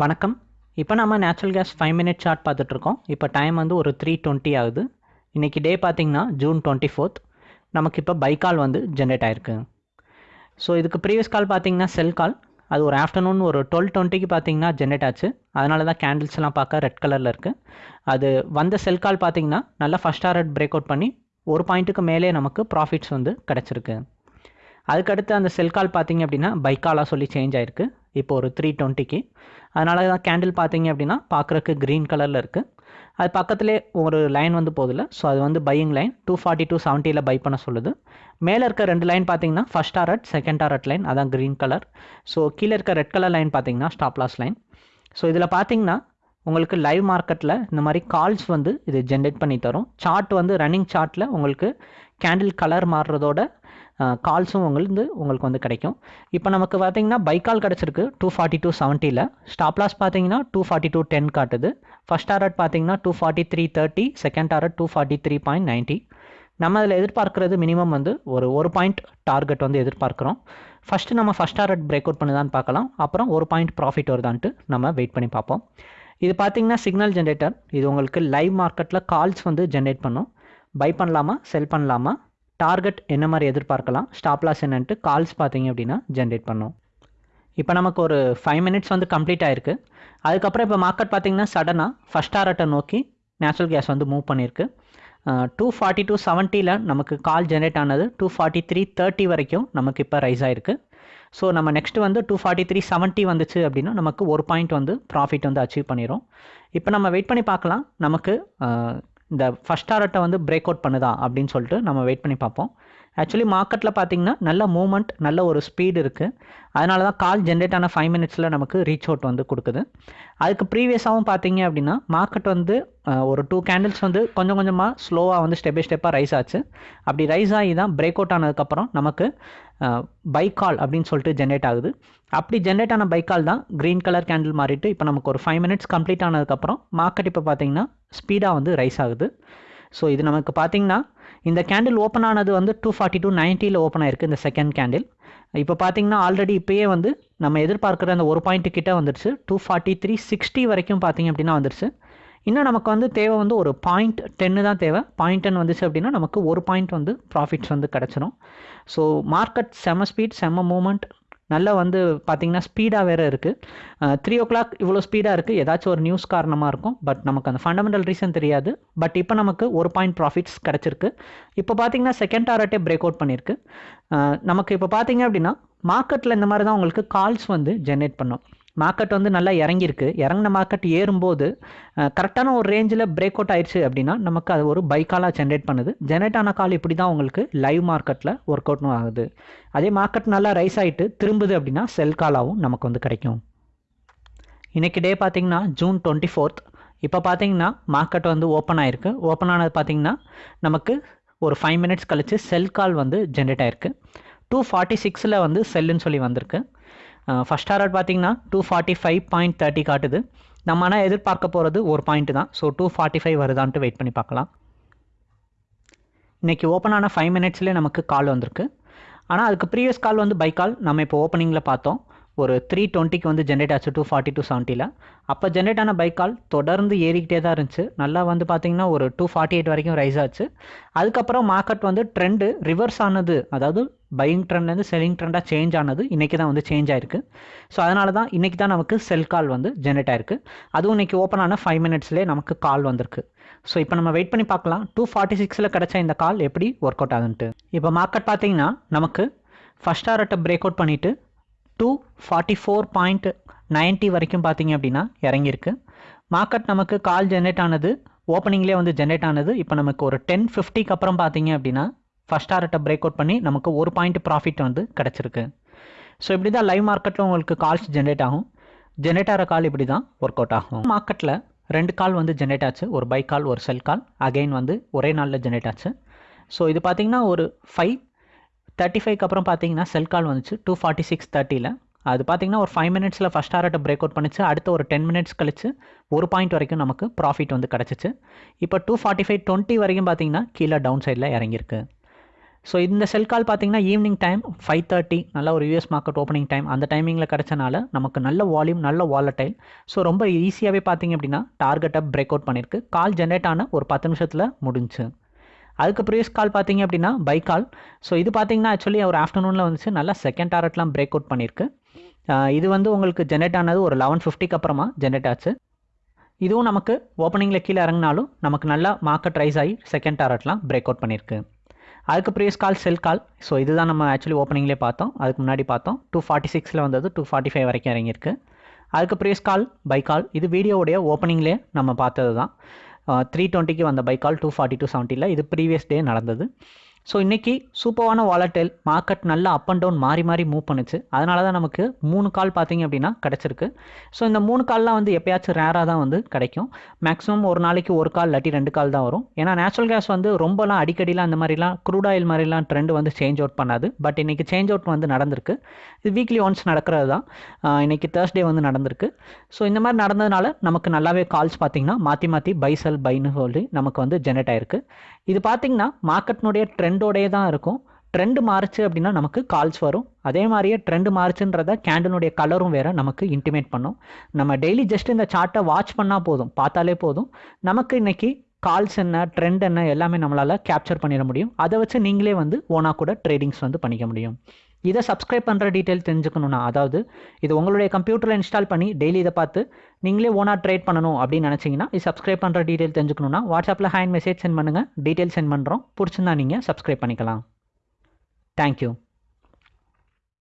வணக்கம். இப்போ நம்ம natural gas five minute chart பார்த்துட்ருக்கோம் இப்போ டைம் வந்து ஒரு த்ரீ டுவெண்ட்டி ஆகுது. இன்றைக்கி டே பார்த்திங்கன்னா ஜூன் டுவெண்ட்டி ஃபோர்த் நமக்கு இப்போ பை கால் வந்து ஜென்ரேட் ஆயிருக்கு. ஸோ இதுக்கு ப்ரீவியஸ் கால் பார்த்தீங்கன்னா செல் கால் அது ஒரு ஆஃப்டர்நூன் ஒரு டுவெல் டுவெண்ட்டிக்கு பார்த்தீங்கன்னா ஜென்ரேட் ஆச்சு. அதனால தான் கேண்டில்ஸ்லாம் பார்க்க ரெட் கலரில் இருக்குது அது வந்த செல் கால் பார்த்தீங்கன்னா நல்லா ஃபஸ்ட் ஆர்ட் பிரேக் அவுட் பண்ணி ஒரு பாயிண்ட்டுக்கு மேலே நமக்கு ப்ராஃபிட்ஸ் வந்து கிடச்சிருக்கு. அதுக்கடுத்து அந்த செல் கால் பார்த்தீங்க அப்படின்னா பைக்காலாக சொல்லி சேஞ்ச் ஆயிருக்கு. இப்போ ஒரு த்ரீ டுவெண்ட்டிக்கு அதனால தான் கேண்டில் பார்த்தீங்க அப்படின்னா பார்க்குறக்கு க்ரீன் கலரில் இருக்குது அது பக்கத்துலேயே ஒரு லைன் வந்து போதில்ல. ஸோ அது வந்து buying line two forty two செவன்ட்டியில் buy பண்ண சொல்லுது. மேலே இருக்க ரெண்டு லைன் பார்த்தீங்கன்னா first target second target line அதான் க்ரீன் கலர் ஸோ கீழே இருக்க ரெட் கலர் லைன் பார்த்தீங்கன்னா ஸ்டாப் லாஸ் லைன் ஸோ இதில் பார்த்தீங்கன்னா உங்களுக்கு லைவ் மார்க்கெட்டில் இந்த மாதிரி கால்ஸ் வந்து இது ஜென்ரேட் பண்ணி தரும். சார்ட் வந்து ரன்னிங் சார்ட்டில் உங்களுக்கு கேண்டில் கலர் மாறுறதோட கால்ஸும் உங்களுக்கு உங்களுக்கு வந்து கிடைக்கும். இப்போ நமக்கு பார்த்தீங்கன்னா பைக்கால் கிடச்சிருக்கு. டூ ஃபார்ட்டி டூ செவன்ட்டியில் ஸ்டாப் லாஸ் பார்த்தீங்கன்னா டூ ஃபார்ட்டி டூ டென் காட்டுது. ஃபஸ்ட் ஆர்ட் பார்த்தீங்கன்னா two forty three thirty second target two forty three point ninety நம்ம அதில் எதிர்பார்க்குறது மினிமம் வந்து ஒரு ஒரு பாயிண்ட் டார்கெட் வந்து எதிர்பார்க்குறோம். ஃபஸ்ட்டு நம்ம ஃபஸ்ட் ஆர்ட் பிரேக் அவுட் பண்ணுதான்னு பார்க்கலாம் அப்புறம் ஒரு பாயிண்ட் ப்ராஃபிட் வருதான்ட்டு நம்ம வெயிட் பண்ணி பார்ப்போம். இது பார்த்தீங்கன்னா சிக்னல் ஜென்ரேட்டர் இது உங்களுக்கு லைவ் மார்க்கெட்டில் கால்ஸ் வந்து ஜென்ரேட் பண்ணும். பை பண்ணலாமா செல் பண்ணலாமா? டார்கெட் என்ன மாதிரி எதிர்பார்க்கலாம்? ஸ்டாப் லாஸ் என்னன்ட்டு கால்ஸ் பார்த்தீங்க அப்படின்னா ஜென்ரேட் பண்ணும். இப்போ நமக்கு ஒரு ஃபைவ் மினிட்ஸ் வந்து கம்ப்ளீட் ஆயிருக்கு. அதுக்கப்புறம் இப்போ மார்க்கெட் பார்த்தீங்கன்னா சடனாக ஃபஸ்ட் ஆர்ட்டை நோக்கி நேச்சுரல் கேஸ் வந்து மூவ் பண்ணியிருக்கு. டூ ஃபார்ட்டி டூ செவன்ட்டியில் நமக்கு கால் ஜென்ரேட் ஆனது டூ ஃபார்ட்டி த்ரீ தேர்ட்டி வரைக்கும் நமக்கு இப்போ ரைஸ் ஆயிருக்கு. ஸோ நம்ம நெக்ஸ்ட் வந்து டூ ஃபார்ட்டி த்ரீ செவன்ட்டி வந்துச்சு அப்படின்னா நமக்கு ஒரு பாயிண்ட் வந்து ப்ராஃபிட் வந்து அச்சீவ் பண்ணிடும் இப்போ நம்ம வெயிட் பண்ணி பார்க்கலாம். நமக்கு இந்த ஃபஸ்ட் டாரட்டை வந்து பிரேக் அவுட் பண்ணுதா அப்படின்னு சொல்லிட்டு நம்ம வெயிட் பண்ணி பார்ப்போம். ஆக்சுவலி மார்க்கெட்டில் பார்த்தீங்கன்னா நல்ல மூமெண்ட் நல்ல ஒரு ஸ்பீடு இருக்குது அதனால தான் கால் ஜென்ரேட் ஆன ஃபைவ் மினிட்ஸில் நமக்கு ரீச் அவுட் வந்து கொடுக்குது. அதுக்கு ப்ரீவியஸாகவும் பார்த்தீங்க அப்படின்னா மார்க்கெட் வந்து ஒரு டூ கேண்டில்ஸ் வந்து கொஞ்சம் கொஞ்சமாக ஸ்லோவாக வந்து ஸ்டெப் பை ஸ்டெப்பாக ரைஸ் ஆச்சு. அப்படி ரைஸ் ஆகி தான் பிரேக் அவுட் ஆனதுக்கப்புறம் நமக்கு பை கால் அப்படின்னு சொல்லிட்டு ஜென்ரேட் ஆகுது. அப்படி ஜென்ரேட் ஆன பை கால் தான் க்ரீன் கலர் கேண்டில் மாறிட்டு இப்போ நமக்கு ஒரு ஃபைவ் மினிட்ஸ் கம்ப்ளீட் ஆனதுக்கப்புறம் மார்க்கெட் இப்போ பார்த்தீங்கன்னா ஸ்பீடாக வந்து ரைஸ் ஆகுது. ஸோ இது நமக்கு பார்த்தீங்கன்னா இந்த கேண்டில் ஓப்பன் ஆனது வந்து டூ ஃபார்ட்டி டூ நைன்ட்டியில் ஓப்பன் ஆயிருக்கு இந்த செகண்ட் கேண்டில் இப்போ பார்த்தீங்கன்னா ஆல்ரெடி இப்போயே வந்து நம்ம எதிர்பார்க்குற அந்த ஒரு பாயிண்ட்டு கிட்டே வந்துடுச்சு டூ ஃபார்ட்டி த்ரீ சிக்ஸ்டி வரைக்கும் பார்த்தீங்க அப்படின்னா வந்துடுச்சு இன்னும் நமக்கு வந்து தேவை வந்து ஒரு பாயிண்ட் டென்னு தான் தேவை. பாயிண்ட் டென் வந்துச்சு அப்படின்னா நமக்கு ஒரு பாயிண்ட் வந்து ப்ராஃபிட்ஸ் வந்து கிடச்சிரும். ஸோ மார்க்கெட் செம்ம ஸ்பீட் செம்ம மூமெண்ட் நல்லா வந்து பார்த்திங்கன்னா ஸ்பீடாக வேறு இருக்குது த்ரீ ஓ கிளாக் இவ்வளோ ஸ்பீடாக இருக்குது ஏதாச்சும் ஒரு நியூஸ் காரணமாக இருக்கும். பட் நமக்கு அந்த ஃபண்டமெண்டல் ரீசன் தெரியாது. பட் இப்போ நமக்கு ஒரு பாயிண்ட் ப்ராஃபிட்ஸ் கிடச்சிருக்கு. இப்போ பார்த்தீங்கன்னா செகண்ட் டாரட்டே பிரேக் அவுட் பண்ணியிருக்கு நமக்கு இப்போ பார்த்தீங்க அப்படின்னா மார்க்கெட்டில் இந்த மாதிரி தான் உங்களுக்கு கால்ஸ் வந்து ஜென்ரேட் பண்ணும். மார்க்கெட் வந்து நல்லா இறங்கியிருக்கு. இறங்கின மார்க்கெட் ஏறும்போது கரெக்டான ஒரு ரேஞ்சில் பிரேக் அவுட் ஆயிடுச்சு அப்படின்னா நமக்கு அது ஒரு பைக்காலாக ஜென்ரேட் பண்ணுது. ஜென்ரேட் ஆன கால் இப்படி தான் உங்களுக்கு லைவ் மார்க்கெட்டில் ஒர்க் அவுட்னு ஆகுது. அதே மார்க்கெட் நல்லா ரைஸ் ஆகிட்டு திரும்புது அப்படின்னா செல் காலாகவும் நமக்கு வந்து கிடைக்கும். இன்றைக்கி டே பார்த்திங்கன்னா ஜூன் டுவெண்ட்டி ஃபோர்த் இப்போ பார்த்தீங்கன்னா மார்க்கெட் வந்து ஓப்பன் ஆயிருக்கு. ஓப்பன் ஆனது பார்த்தீங்கன்னா நமக்கு ஒரு ஃபைவ் மினிட்ஸ் கழித்து செல் கால் வந்து ஜென்ரேட் ஆயிருக்கு. டூ ஃபார்ட்டி சிக்ஸில் வந்து செல்லுன்னு சொல்லி வந்திருக்கு. ஃபஸ்ட் டாரட் பார்த்தீங்கன்னா two forty five point thirty காட்டுது. நம்ம ஆனால் எதிர்பார்க்க போகிறது ஒரு பாயிண்ட் தான். ஸோ டூ ஃபார்ட்டி ஃபைவ் வருதான்ட்டு வெயிட் பண்ணி பார்க்கலாம். இன்றைக்கி ஓப்பன் ஆன ஃபைவ் மினிட்ஸ்லேயே நமக்கு கால் வந்திருக்கு. ஆனால் அதுக்கு ப்ரீவியஸ் கால் வந்து பை கால் நம்ம இப்போ ஓப்பனிங்கில் பார்த்தோம். ஒரு த்ரீ டுவெண்ட்டிக்கு வந்து ஜென்ரேட் ஆச்சு டூ ஃபார்ட்டி டூ செவன்ட்டியில் அப்போ ஜென்ரேட் ஆன பைக் கால் தொடர்ந்து ஏறிக்கிட்டே தான் இருந்துச்சு. நல்லா வந்து பார்த்தீங்கன்னா ஒரு டூ ஃபார்ட்டி எயிட் வரைக்கும் ரைஸ் ஆச்சு. அதுக்கப்புறம் மார்க்கெட் வந்து ட்ரெண்டு ரிவர்ஸ் ஆனது. அதாவது பையிங் ட்ரெண்ட்லேருந்து செல்லிங் ட்ரெண்டாக சேஞ்ச் ஆனது. இன்றைக்கி தான் வந்து சேஞ்ச் ஆயிருக்கு. ஸோ அதனால தான் இன்றைக்கி தான் நமக்கு செல் கால் வந்து ஜென்ரேட் ஆயிருக்கு. அதுவும் இன்றைக்கி ஓப்பன் ஆன ஃபைவ் மினிட்ஸ்லேயே நமக்கு கால் வந்திருக்கு. ஸோ இப்போ நம்ம வெயிட் பண்ணி பார்க்கலாம். டூ ஃபார்ட்டி சிக்ஸில் கிடச்ச இந்த கால் எப்படி ஒர்க் அவுட் ஆகுதுன்ட்டு இப்போ மார்க்கெட் பார்த்தீங்கன்னா நமக்கு ஃபஸ்ட் ஆர்ட்டை பிரேக் அவுட் பண்ணிவிட்டு two forty four point ninety வரைக்கும் பார்த்தீங்க அப்படின்னா இறங்கியிருக்கு. மார்க்கெட் நமக்கு கால் ஜென்ரேட் ஆனது ஓப்பனிங்லேயே வந்து ஜென்ரேட் ஆனது இப்போ நமக்கு ஒரு டென் ஃபிஃப்டிக்கு அப்புறம் பார்த்தீங்க அப்படின்னா ஃபஸ்ட் ஆர்ட்டை பிரேக் அவுட் பண்ணி நமக்கு ஒரு பாயிண்ட் ப்ராஃபிட் வந்து கிடச்சிருக்கு. ஸோ இப்படி தான் லைவ் மார்க்கெட்டில் உங்களுக்கு கால்ஸ் ஜென்ரேட் ஆகும். ஜென்ரேட் ஆகிற கால் இப்படி தான் ஒர்க் அவுட் ஆகும். மார்க்கெட்டில் ரெண்டு கால் வந்து ஜென்ரேட் ஆச்சு. ஒரு பை கால் ஒரு செல் கால் அகைன் வந்து ஒரே நாளில் ஜென்ரேட் ஆச்சு. ஸோ இது பார்த்தீங்கன்னா ஒரு ஃபைவ் தேர்ட்டி ஃபைவ்க்கு அப்புறம் பார்த்தீங்கன்னா செல் கால் வந்துச்சு. டூ ஃபார்ட்டி சிக்ஸ் தேர்ட்டியில் அது பார்த்தீங்கன்னா ஒரு ஃபைவ் மினிட்ஸில் ஃபஸ்ட் ஆர்ட்டை பிரேக் அவுட் பண்ணிச்சு. அடுத்த ஒரு டென் மினிட்ஸ் கழிச்சு ஒரு பாயிண்ட் வரைக்கும் நமக்கு ப்ராஃபிட் வந்து கிடச்சிச்சு. இப்போ டூ ஃபார்ட்டி ஃபைவ் டுவெண்ட்டி வரைக்கும் பார்த்தீங்கன்னா கீழே டவுன் சைடில் இறங்கியிருக்கு. ஸோ இந்த செல் கால் பார்த்தீங்கன்னா ஈவினிங் டைம் ஃபைவ் தேர்ட்டி நல்ல ஒரு யூஎஸ் மார்க்கெட் ஓப்பனிங் டைம் அந்த டைமிங்கில் கிடச்சனால நமக்கு நல்ல வால்யூம் நல்ல வாலட்டைல் ஸோ ரொம்ப ஈஸியாகவே பார்த்தீங்க அப்படின்னா டார்கெட்டை பிரேக் அவுட் பண்ணியிருக்கு. கால் ஜென்ரேட் ஆன ஒரு பத்து நிமிஷத்தில் முடிஞ்சு அதுக்கு ப்ரீவியஸ் கால் பார்த்தீங்க அப்படின்னா பை கால் ஸோ இது பார்த்தீங்கன்னா ஆக்சுவலி ஒரு ஆஃப்டர்நூனில் வந்துச்சு. நல்லா செகண்ட் டாரட்லாம் பிரேக் அவுட் பண்ணியிருக்கு இது வந்து உங்களுக்கு ஜென்ரேட் ஆனது ஒரு லெவன் ஃபிஃப்டிக்கு அப்புறமா ஜென்ரேட் ஆச்சு. இதுவும் நமக்கு ஓப்பனிங்கில் கீழே இறங்கினாலும் நமக்கு நல்லா மார்க்கெட் ரைஸ் ஆகி செகண்ட் டாரட்லாம் பிரேக் அவுட் பண்ணியிருக்கு அதுக்கு ப்ரீவியஸ் கால் செல் கால் ஸோ இதுதான் நம்ம ஆக்சுவலி ஓப்பனிங்லேயே பார்த்தோம். அதுக்கு முன்னாடி பார்த்தோம். டூ ஃபார்ட்டி சிக்ஸில் வந்தது டூ ஃபார்ட்டி ஃபைவ் வரைக்கும் இறங்கியிருக்கு. அதுக்கு ப்ரீவியஸ் கால் பை கால் இது வீடியோவுடைய ஓப்பனிங்லேயே நம்ம பார்த்தது தான் த்ரீ டுவெண்ட்டிக்கு வந்த buy call two forty two செவன்ட்டியில் இது ப்ரீவியஸ் டே நடந்தது. ஸோ இன்றைக்கி சூப்பரான வாலட்டைல் மார்க்கெட் நல்லா அப் அண்ட் டவுன் மாறி மாறி மூவ் பண்ணுச்சு. அதனால தான் நமக்கு மூணு கால் பார்த்தீங்க அப்படின்னா கிடச்சிருக்கு. ஸோ இந்த மூணு கால்லாம் வந்து எப்பயாச்சும் ரேராக தான் வந்து கிடைக்கும். மேக்ஸிமம் ஒரு நாளைக்கு ஒரு கால் இல்லாட்டி ரெண்டு கால் தான் வரும். ஏன்னா நேச்சுரல் கேஸ் வந்து ரொம்பலாம் அடிக்கடிலாம் அந்த மாதிரிலாம் க்ரூட் ஆயில் மாதிரிலாம் ட்ரெண்ட் வந்து சேஞ்ச் அவுட் பண்ணாது. பட் இன்றைக்கி சேஞ்ச் அவுட் வந்து நடந்திருக்கு. இது வீக்லி ஒன்ஸ் நடக்கிறது தான். இன்றைக்கி தேர்ஸ்டே வந்து நடந்திருக்கு. ஸோ இந்த மாதிரி நடந்ததுனால நமக்கு நல்லாவே கால்ஸ் பார்த்தீங்கன்னா மாற்றி மாற்றி பை செல் பைன்னு சொல்லி நமக்கு வந்து ஜென்ரேட் ஆயிருக்கு. இது பார்த்தீங்கன்னா மார்க்கெட்னுடைய ட்ரெண்டோடே தான் இருக்கும். ட்ரெண்டு மாறுச்சு அப்படின்னா நமக்கு கால்ஸ் வரும். அதே மாதிரியே ட்ரெண்டு மாறுச்சுன்றத கேண்டனுடைய கலரும் வேறு நமக்கு இன்டிமேட் பண்ணும். நம்ம டெய்லி ஜஸ்ட் இந்த சார்ட்டை வாட்ச் பண்ணால் போதும். பார்த்தாலே போதும். நமக்கு இன்றைக்கி கால்ஸ் என்ன ட்ரெண்ட் என்ன எல்லாமே நம்மளால் கேப்சர் பண்ணிட முடியும். அதை வச்சு நீங்களே வந்து ஓனாக கூட ட்ரேடிங்ஸ் வந்து பண்ணிக்க முடியும். இதை சப்ஸ்கிரைப் பண்ணுற டீட்டெயில் தெரிஞ்சுக்கணும்னா அதாவது இது உங்களுடைய கம்ப்யூட்டரில் இன்ஸ்டால் பண்ணி டெய்லி இதை பார்த்து நீங்களே ஓனாக ட்ரேட் பண்ணணும் அப்படின்னு நினச்சிங்கன்னா இது சப்ஸ்கிரைப் பண்ணுற டீட்டெயில் தெரிஞ்சுக்கணும்னா வாட்ஸ்அப்பில் ஹேண்ட் மெசேஜ் சென்ட் பண்ணுங்கள் டீட்டெயில் சென்ட் பண்ணுறோம் பிடிச்சிருந்தா நீங்கள் சப்ஸ்கிரைப் பண்ணிக்கலாம். தேங்க்யூ